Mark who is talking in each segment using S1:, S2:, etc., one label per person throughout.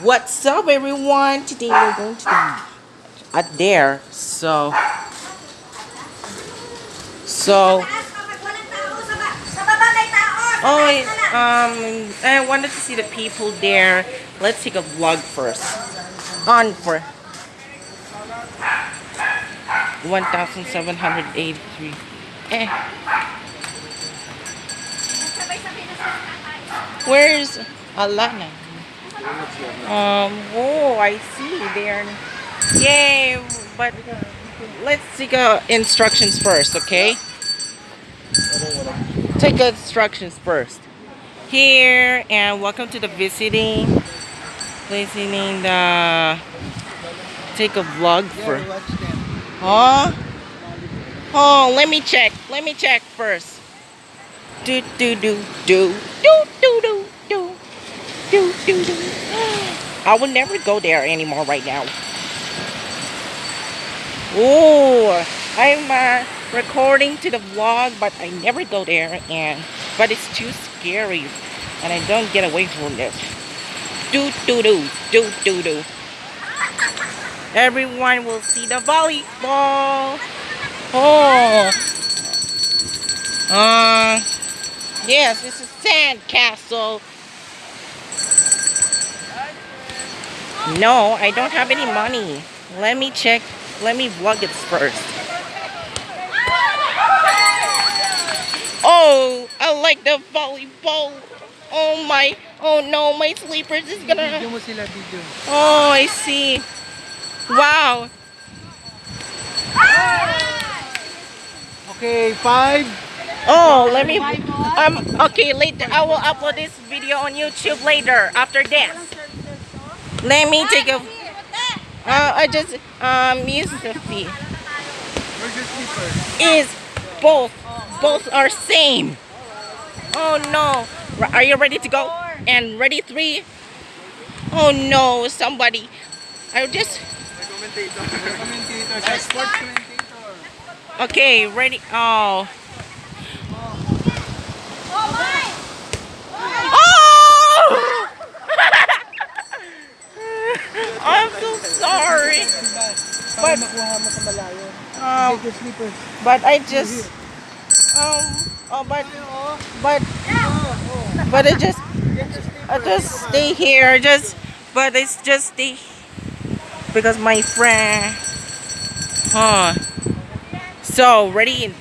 S1: What's up everyone? Today we're going to the at there. So so oh um I wanted to see the people there. Let's take a vlog first. On for 1783. Eh. Where's Alana? Um, oh, I see there. Yay, but let's take uh, instructions first, okay? Take instructions first. Here, and welcome to the visiting. Visiting the... Take a vlog for... Huh? Oh, let me check. Let me check first. Do, do, do, do, do, do, do do, do, do. I will never go there anymore right now. Oh, I'm uh, recording to the vlog, but I never go there, and but it's too scary, and I don't get away from this. Do do do do do do. Everyone will see the volleyball. Oh. Uh, yes, this is sand castle. No, I don't have any money. Let me check. Let me vlog it first. Oh, I like the volleyball. Oh my, oh no, my sleepers is gonna... Oh, I see. Wow.
S2: Okay, five.
S1: Oh, let me, um, okay, later, I will upload this video on YouTube later, after dance. Let me take a. Uh, I just um use the feet.
S2: Where's your sleeper?
S1: Is both both are same. Oh no! Are you ready to go? And ready three? Oh no! Somebody. I just. Okay, ready. Oh. I'm so sorry. But, um, but I just, um, oh, but, but, but I just, I just stay here, just, but it's just stay, because my friend, huh, so, ready,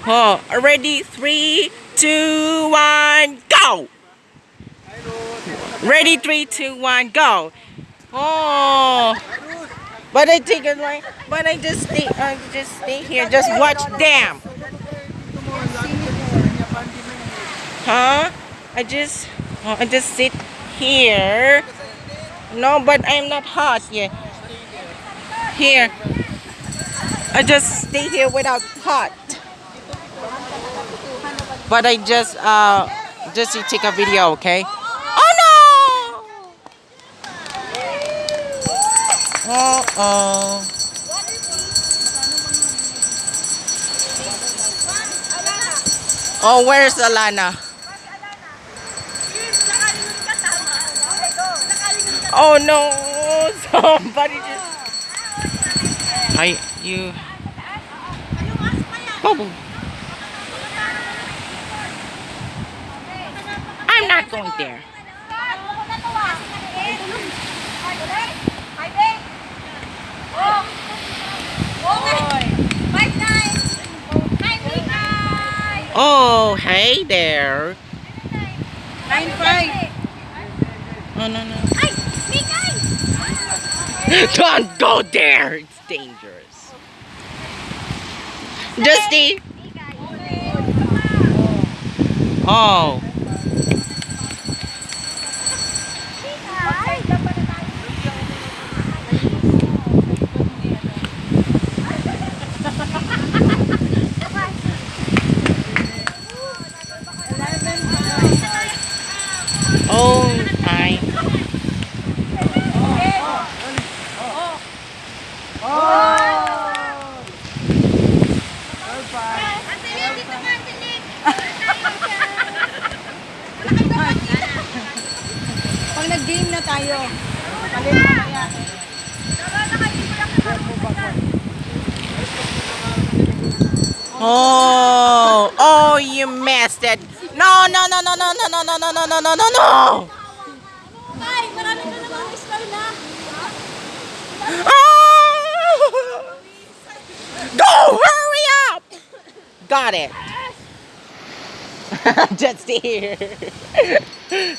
S1: huh, ready, three, two, one, go! Ready, three, two, one, go! Oh. But I take it like, but I just stay, I just stay here, just watch them. Huh? I just, oh, I just sit here. No, but I'm not hot yet. Here. I just stay here without hot. But I just, uh, just take a video, okay? Uh-oh. Oh, where's Alana? Oh no, somebody just... I, you... Bubble. I'm not going there. Oh, oh, hey there.
S3: Nine five.
S1: Oh no no. Don't go there. It's dangerous. Dusty. Oh.
S2: Tayo. Palit.
S1: Oh, oh, you messed it. No, no, no, no, no, no, no, no, no, no, no, no, no, no.
S3: Tay, marami na namang score na.
S1: Ah! Go, hurry up. Got it. Just here.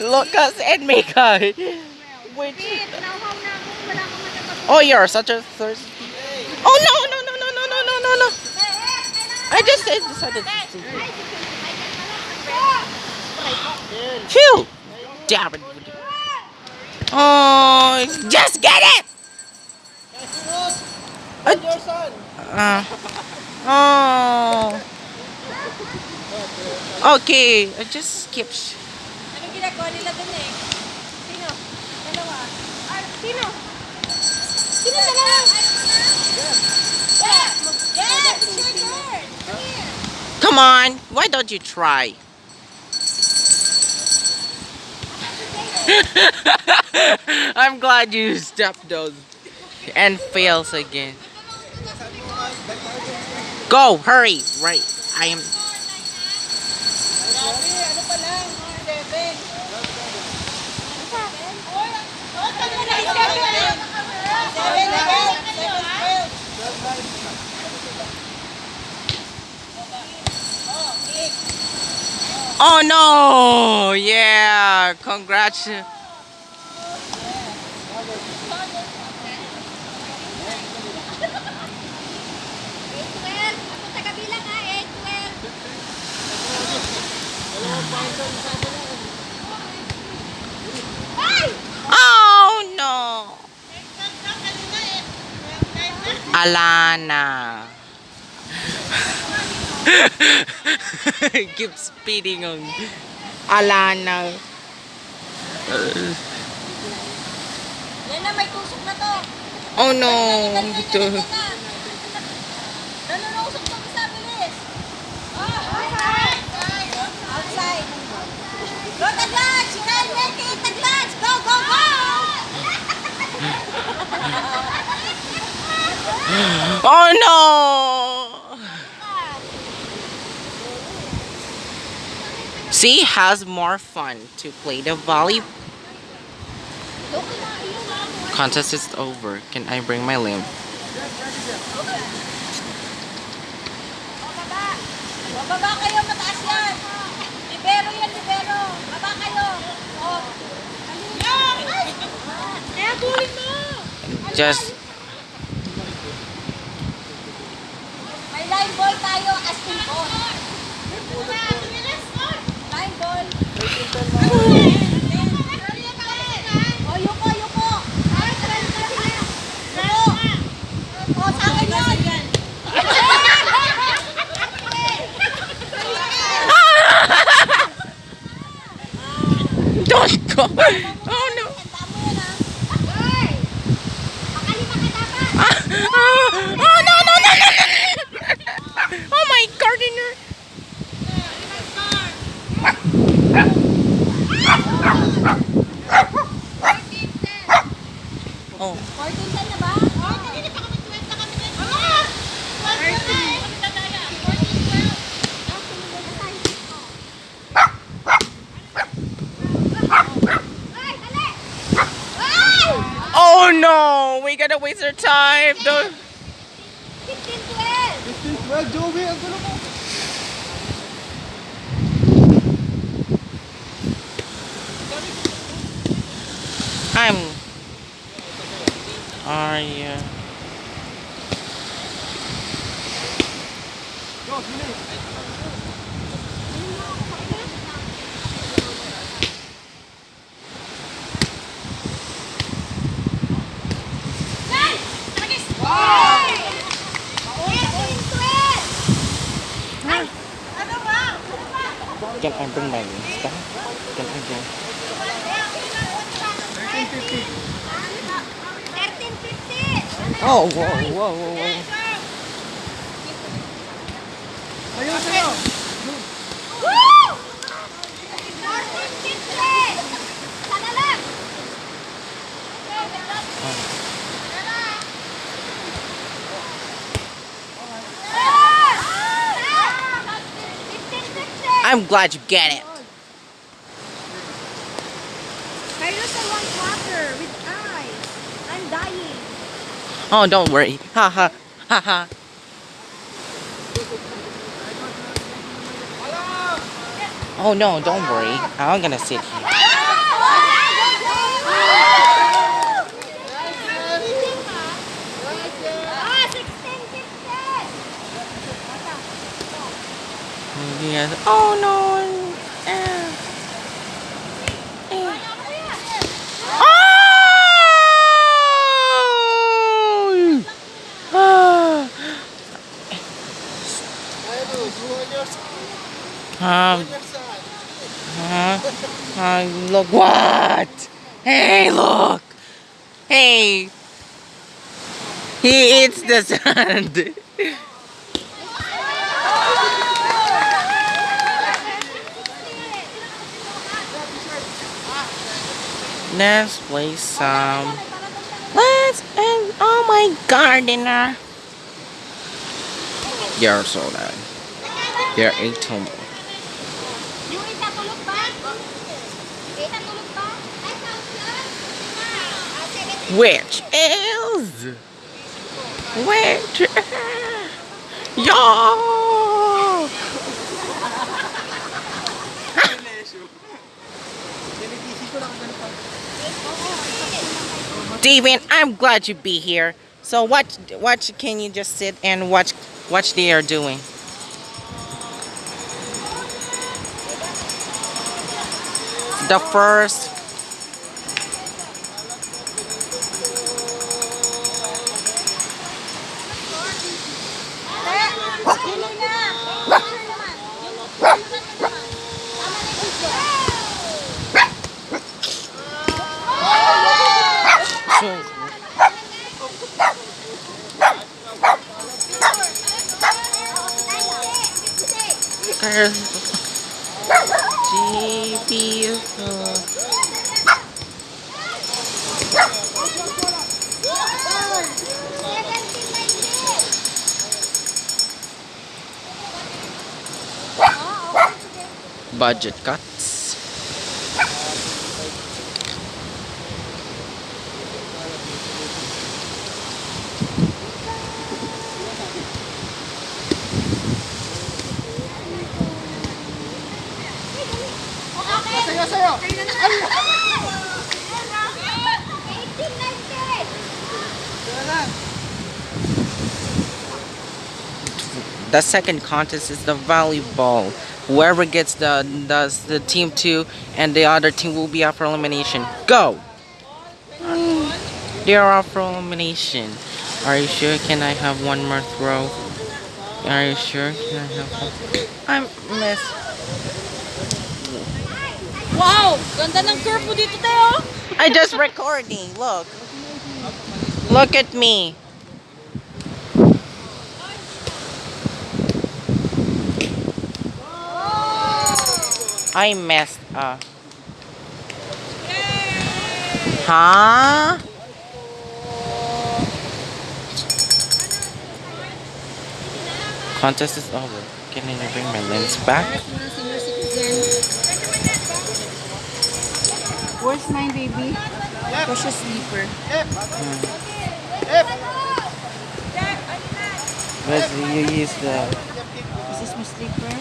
S1: Lucas and Mika. Which,
S3: Wait, nauhaw na ako. Wala akong matapag.
S1: oh, you're such a thirsty. Oh, no, no, no, no, no, no, no, no, no. I just said, decided to. Phew! Damn it. Oh, just get it!
S2: And.
S1: Uh, oh. Okay, I just skip. sh-
S3: ginagawa nila dun eh? Come.
S1: Come on. Why don't you try? I'm glad you stepped those and fails again. Go, hurry. Right. I am... Oh no! Yeah, congrats.
S3: Ako taga
S1: Alana. Keep speeding on Alana.
S3: Yan na, may tusok na to.
S1: Oh no!
S3: Ito.
S1: Oh no! See, has more fun to play the volley contest is over. Can I bring my limb? Just
S3: Line ball tayo, asking ball. Line ball. Oh, yuko, yuko. Yuko. Oh, sa akin yun.
S1: don't. to waste their time. Don't. I'm. Are you?
S2: Go,
S1: Oh, whoa, whoa, whoa, whoa.
S2: Ayun!
S3: Woo!
S1: I'm glad you get it. Oh, don't worry. Ha ha. Ha ha. Oh no, don't worry. I'm gonna sit here.
S3: Ah, 16, 16.
S1: Yes. Oh no. Eh. Eh. Oh! Ah.
S2: Ayun o, buwan your
S1: Um, huh? Uh, look what? Hey, look! Hey! He eats the sand. Let's play some. Let's and oh my gardener. You're so loud. You're a tumble.
S3: Yung isa tulog ba? Isa tulog ba? Ay, sauce Ah, sige.
S1: Which is which
S2: lang.
S1: Steven, I'm glad you be here. So what what can you just sit and watch watch they are doing? The first
S3: Yun
S1: beautiful. Budget
S2: cut.
S1: The second contest is the volleyball. Whoever gets the does the team two and the other team will be up for elimination. Go! Mm, They are up for elimination. Are you sure? Can I have one more throw? Are you sure? Can I have one? I'm miss.
S3: Wow! Ganda ng curve dito.
S1: I just recording. Look. Look at me. I messed up. Huh? Contest is over. Can I bring my lens back?
S3: Where's my baby? Precious sleeper.
S1: But you use the
S3: This is my sleeper.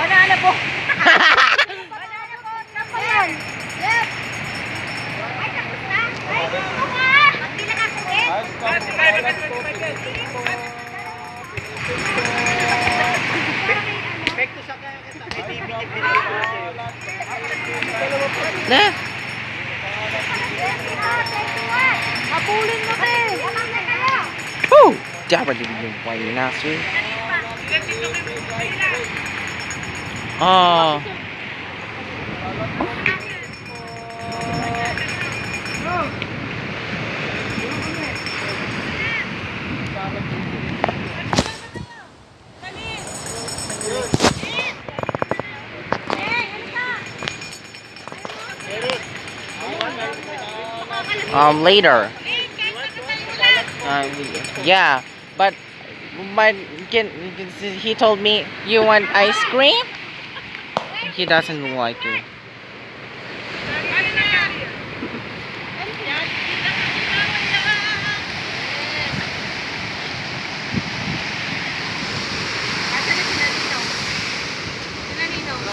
S3: Banana po. Banana
S1: Oh, um, later. Uh, yeah, but but can, he told me you want ice cream. He doesn't like it.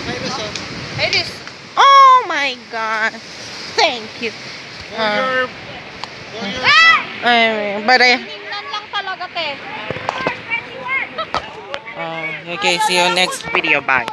S2: Okay, Rizzo.
S3: Iris.
S1: Oh my god! Thank you.
S2: For
S1: Ah.
S2: your... For your...
S1: I, but I.
S3: Tingnan lang talaga, te.
S1: Okay, see you next video. Bye.